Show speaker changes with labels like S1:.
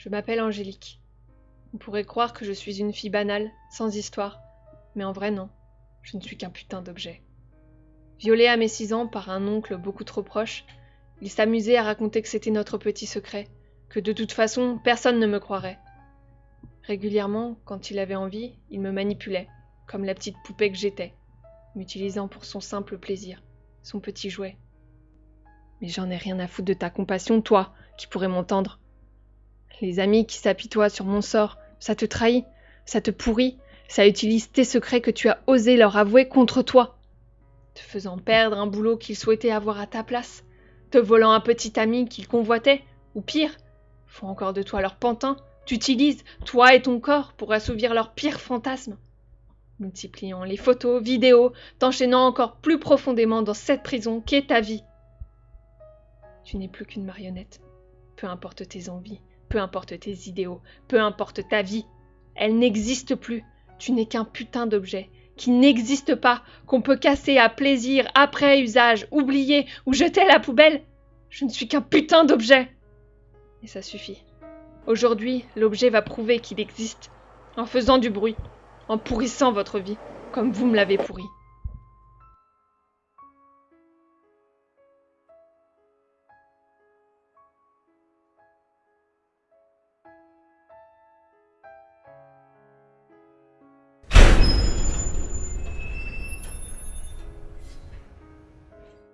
S1: Je m'appelle Angélique. On pourrait croire que je suis une fille banale, sans histoire, mais en vrai non, je ne suis qu'un putain d'objet. Violée à mes six ans par un oncle beaucoup trop proche, il s'amusait à raconter que c'était notre petit secret, que de toute façon personne ne me croirait. Régulièrement, quand il avait envie, il me manipulait, comme la petite poupée que j'étais, m'utilisant pour son simple plaisir, son petit jouet. Mais j'en ai rien à foutre de ta compassion, toi, qui pourrais m'entendre. Les amis qui s'apitoient sur mon sort, ça te trahit, ça te pourrit, ça utilise tes secrets que tu as osé leur avouer contre toi, te faisant perdre un boulot qu'ils souhaitaient avoir à ta place, te volant un petit ami qu'ils convoitaient, ou pire, font encore de toi leur pantin, t'utilisent, toi et ton corps, pour assouvir leurs pires fantasmes, multipliant les photos, vidéos, t'enchaînant encore plus profondément dans cette prison qu'est ta vie. Tu n'es plus qu'une marionnette, peu importe tes envies, peu importe tes idéaux, peu importe ta vie, elle n'existe plus, tu n'es qu'un putain d'objet, qui n'existe pas, qu'on peut casser à plaisir, après usage, oublier ou jeter à la poubelle. Je ne suis qu'un putain d'objet. Et ça suffit. Aujourd'hui, l'objet va prouver qu'il existe, en faisant du bruit, en pourrissant votre vie, comme vous me l'avez pourri.